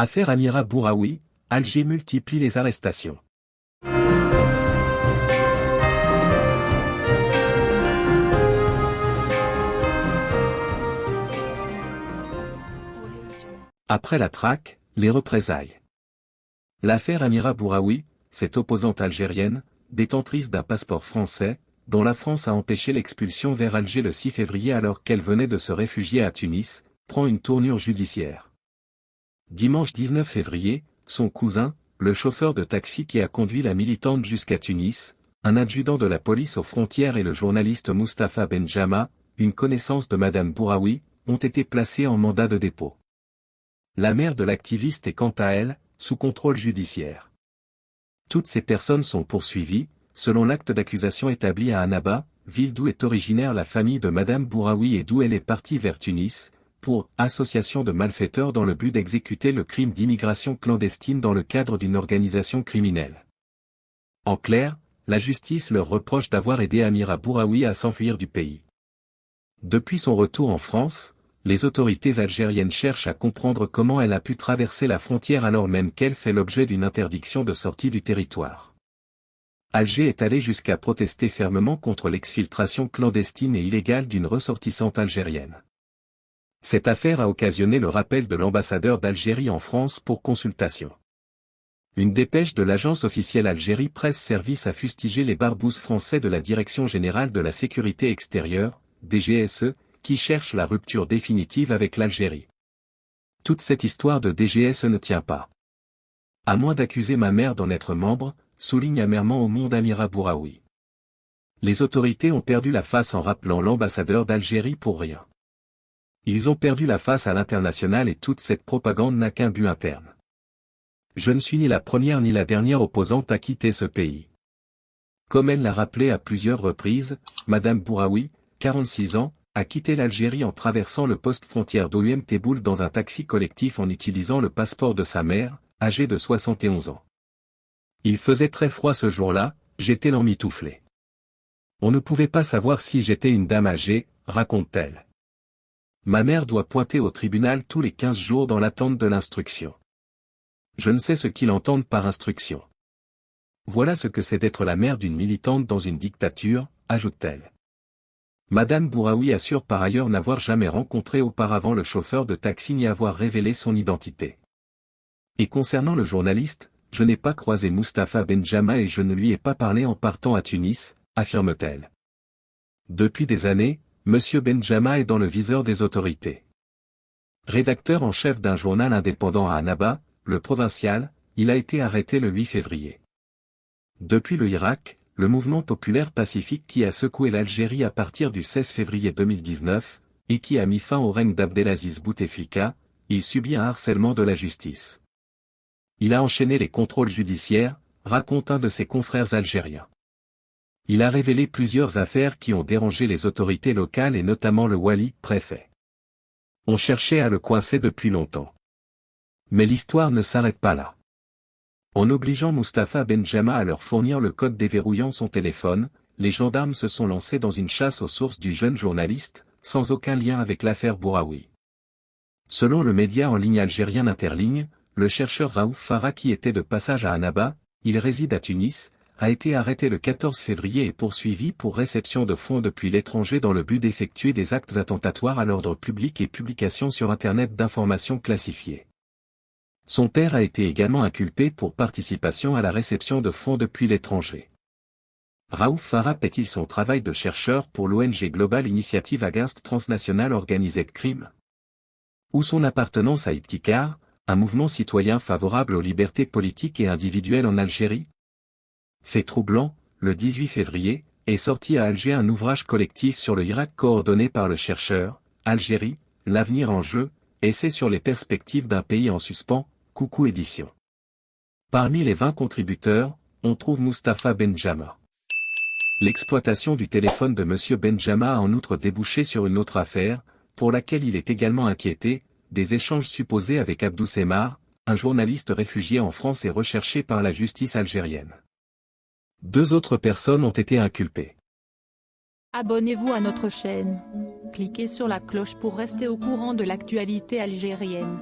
Affaire Amira Bouraoui, Alger multiplie les arrestations. Après la traque, les représailles. L'affaire Amira Bouraoui, cette opposante algérienne, détentrice d'un passeport français, dont la France a empêché l'expulsion vers Alger le 6 février alors qu'elle venait de se réfugier à Tunis, prend une tournure judiciaire. Dimanche 19 février, son cousin, le chauffeur de taxi qui a conduit la militante jusqu'à Tunis, un adjudant de la police aux frontières et le journaliste Mustapha Benjama, une connaissance de Madame Bouraoui, ont été placés en mandat de dépôt. La mère de l'activiste est quant à elle, sous contrôle judiciaire. Toutes ces personnes sont poursuivies, selon l'acte d'accusation établi à Annaba, ville d'où est originaire la famille de Madame Bouraoui et d'où elle est partie vers Tunis, pour association de malfaiteurs dans le but d'exécuter le crime d'immigration clandestine dans le cadre d'une organisation criminelle. En clair, la justice leur reproche d'avoir aidé Amira Bouraoui à s'enfuir du pays. Depuis son retour en France, les autorités algériennes cherchent à comprendre comment elle a pu traverser la frontière alors même qu'elle fait l'objet d'une interdiction de sortie du territoire. Alger est allé jusqu'à protester fermement contre l'exfiltration clandestine et illégale d'une ressortissante algérienne. Cette affaire a occasionné le rappel de l'ambassadeur d'Algérie en France pour consultation. Une dépêche de l'agence officielle Algérie Presse Service a fustigé les barbouzes français de la Direction Générale de la Sécurité Extérieure, DGSE, qui cherche la rupture définitive avec l'Algérie. Toute cette histoire de DGS ne tient pas. À moins d'accuser ma mère d'en être membre, souligne amèrement au monde Amira Bouraoui. Les autorités ont perdu la face en rappelant l'ambassadeur d'Algérie pour rien. Ils ont perdu la face à l'international et toute cette propagande n'a qu'un but interne. Je ne suis ni la première ni la dernière opposante à quitter ce pays. Comme elle l'a rappelé à plusieurs reprises, Madame Bouraoui, 46 ans, a quitté l'Algérie en traversant le poste frontière d'OUM Teboul dans un taxi collectif en utilisant le passeport de sa mère, âgée de 71 ans. Il faisait très froid ce jour-là, j'étais l'emmitouflé. On ne pouvait pas savoir si j'étais une dame âgée, raconte-t-elle. Ma mère doit pointer au tribunal tous les 15 jours dans l'attente de l'instruction. Je ne sais ce qu'ils entendent par instruction. Voilà ce que c'est d'être la mère d'une militante dans une dictature, ajoute-t-elle. Madame Bouraoui assure par ailleurs n'avoir jamais rencontré auparavant le chauffeur de taxi ni avoir révélé son identité. Et concernant le journaliste, je n'ai pas croisé Mustapha Benjama et je ne lui ai pas parlé en partant à Tunis, affirme-t-elle. Depuis des années, M. Benjama est dans le viseur des autorités. Rédacteur en chef d'un journal indépendant à Annaba, le provincial, il a été arrêté le 8 février. Depuis le Irak, le mouvement populaire pacifique qui a secoué l'Algérie à partir du 16 février 2019, et qui a mis fin au règne d'Abdelaziz Bouteflika, il subit un harcèlement de la justice. Il a enchaîné les contrôles judiciaires, raconte un de ses confrères algériens. Il a révélé plusieurs affaires qui ont dérangé les autorités locales et notamment le Wali, préfet. On cherchait à le coincer depuis longtemps. Mais l'histoire ne s'arrête pas là. En obligeant Mustapha Benjama à leur fournir le code déverrouillant son téléphone, les gendarmes se sont lancés dans une chasse aux sources du jeune journaliste, sans aucun lien avec l'affaire Bouraoui. Selon le média en ligne algérien Interligne, le chercheur Raouf Farah qui était de passage à Annaba, il réside à Tunis, a été arrêté le 14 février et poursuivi pour réception de fonds depuis l'étranger dans le but d'effectuer des actes attentatoires à l'ordre public et publication sur Internet d'informations classifiées. Son père a été également inculpé pour participation à la réception de fonds depuis l'étranger. Raouf Farah paie-t-il son travail de chercheur pour l'ONG Global Initiative Against Transnational Organized Crime? Ou son appartenance à Iptikar, un mouvement citoyen favorable aux libertés politiques et individuelles en Algérie? Fait troublant, le 18 février, est sorti à Alger un ouvrage collectif sur le Irak coordonné par le chercheur, Algérie, l'avenir en jeu, essai sur les perspectives d'un pays en suspens, Coucou Édition. Parmi les 20 contributeurs, on trouve Mustapha Benjama. L'exploitation du téléphone de M. Benjama a en outre débouché sur une autre affaire, pour laquelle il est également inquiété, des échanges supposés avec Abdou Semar, un journaliste réfugié en France et recherché par la justice algérienne. Deux autres personnes ont été inculpées. Abonnez-vous à notre chaîne. Cliquez sur la cloche pour rester au courant de l'actualité algérienne.